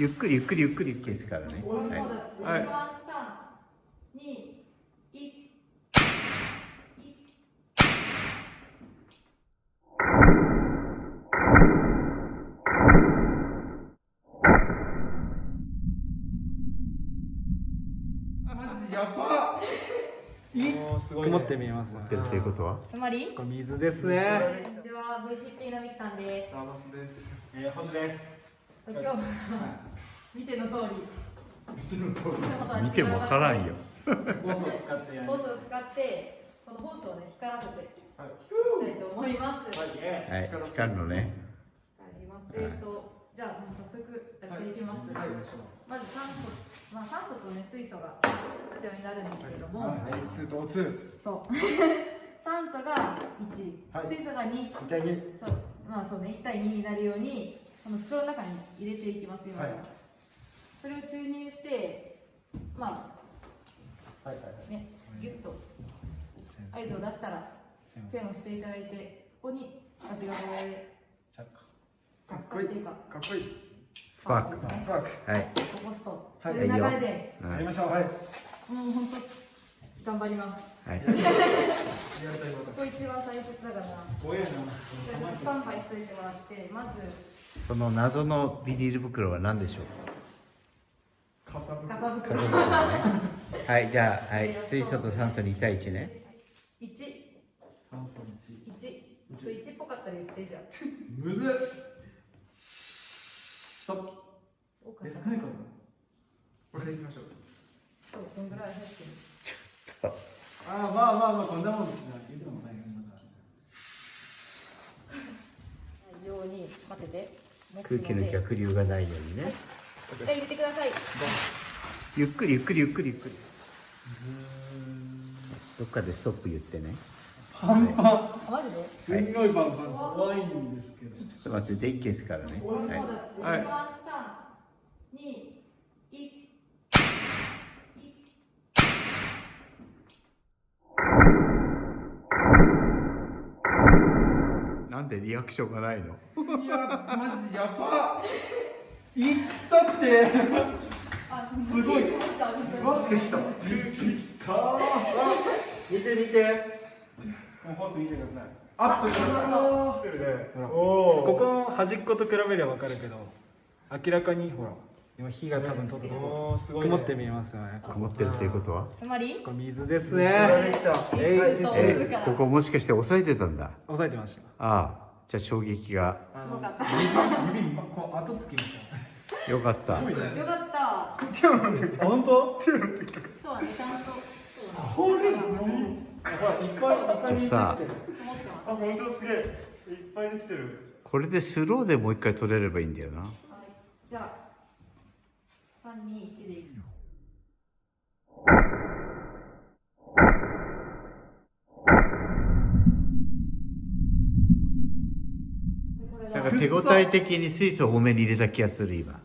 ゆっくりゆっくりゆっくり消すからね。はい、はい、三二一マジやばもうすごい、ね、曇って見えます持っていうことは？つまり？水ですね。こんにちは。VCP のみきさんです。ラバスです。えー、星です今日は見ての通り。見てもわからんよ。ホースを使ってやる。ホースを使ってこのホースをね光らせて。いきはい。たいと思います。はい。えはい光るのね。あります。えっ、と、じゃあ、もう早速やっていきます。はい。まず酸素、まあ、酸素とね、水素が必要になるんですけれども。はい。2と2そう。酸素が1、はい。水素が2。2対2そう、まあ、そうね、1対2になるように、この袋の中に入れていきますよ。はい。それを注入して、まはいはいはい。あ、ね、ギュッと合図を出したら、線を。していただいて、そこに足がこれか着っこいい火っていうか、かっこいい。スパーク。スパーク。はい。起こすと、はい。そういう流れで、やりましょう。はい。もう本当頑張ります。はい。こ ここ一番大切だからスタンバイしといてもらって、まずその謎のビニール袋は何でしょう？かさぶガサ袋。か はいじゃあはい。水素と酸素2対1ね。一酸素1一ち。ょっと一っぽかったら言ってじゃあ。むずっ。ストップ。おかえ少ないかなこれでいきましょう。そうこんぐらい入ってる？あまあまあまあこんなもんですね。聞いてもようにてて空気の逆流がないようにね。一回入れてください。ゆっくりゆっくりゆっくりゆっくり。どっかでストップ言ってね。パンパンすごいパンパン怖いんですけど。ちょっと待ってで一気ですからね。はい、はい、なんでリアクションがないの？いやマジやばいったって。あすごいす詰まってきた出てきた。見て見て。もうホース見てください。アップしてくださいってるね。ここの端っこと比べれば分かるけど明らかにほら今火が多分取ったとこおーすごい。ね曇って見えますよね。曇ってるっていうことは？つまり？これ水ですでねえずっと押すから。ここもしかして押さえてたんだ？押さえてました。ああじゃあ衝撃が。あすごかった。指こう後つきましたよかった。よかった。本当？そうだね、ちゃんと。そう。だね。これほらいっぱいいっぱいじゃあさ思ってあますね。本当すげえ。いっぱいできてる。これでスローでもう一回取れればいいんだよな。はい、じゃあ、三二一でいい。なんか手応え的に水素を多めに入れた気がする今